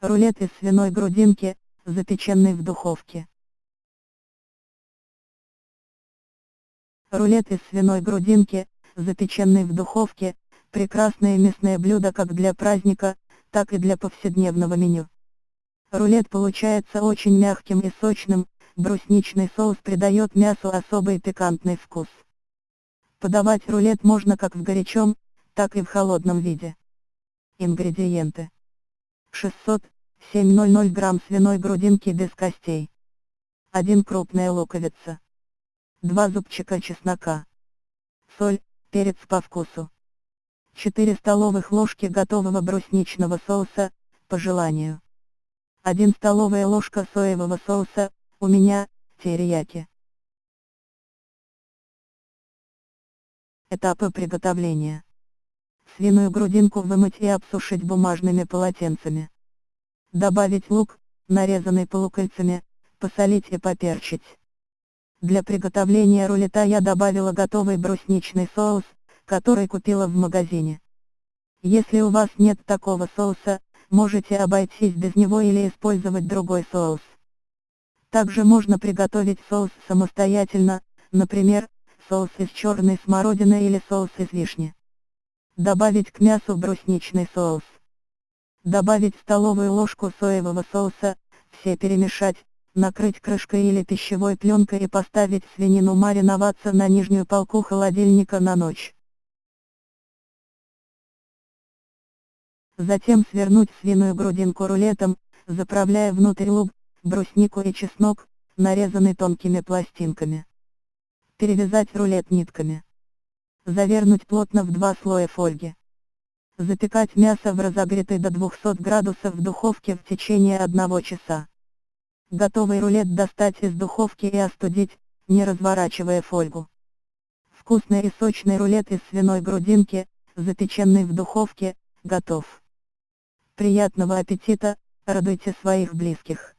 Рулет из свиной грудинки, запеченный в духовке. Рулет из свиной грудинки, запеченный в духовке, прекрасное мясное блюдо как для праздника, так и для повседневного меню. Рулет получается очень мягким и сочным, брусничный соус придает мясу особый пикантный вкус. Подавать рулет можно как в горячем, так и в холодном виде. Ингредиенты. 600-700 грамм свиной грудинки без костей. 1 крупная луковица. 2 зубчика чеснока. Соль, перец по вкусу. 4 столовых ложки готового брусничного соуса, по желанию. 1 столовая ложка соевого соуса, у меня, терияки. Этапы приготовления. Свиную грудинку вымыть и обсушить бумажными полотенцами. Добавить лук, нарезанный полукольцами, посолить и поперчить. Для приготовления рулета я добавила готовый брусничный соус, который купила в магазине. Если у вас нет такого соуса, можете обойтись без него или использовать другой соус. Также можно приготовить соус самостоятельно, например, соус из черной смородины или соус из вишни. Добавить к мясу брусничный соус. Добавить столовую ложку соевого соуса, все перемешать, накрыть крышкой или пищевой пленкой и поставить свинину мариноваться на нижнюю полку холодильника на ночь. Затем свернуть свиную грудинку рулетом, заправляя внутрь лук, бруснику и чеснок, нарезанный тонкими пластинками. Перевязать рулет нитками. Завернуть плотно в два слоя фольги. Запекать мясо в разогретой до 200 градусов в духовке в течение одного часа. Готовый рулет достать из духовки и остудить, не разворачивая фольгу. Вкусный и сочный рулет из свиной грудинки, запеченный в духовке, готов. Приятного аппетита, радуйте своих близких.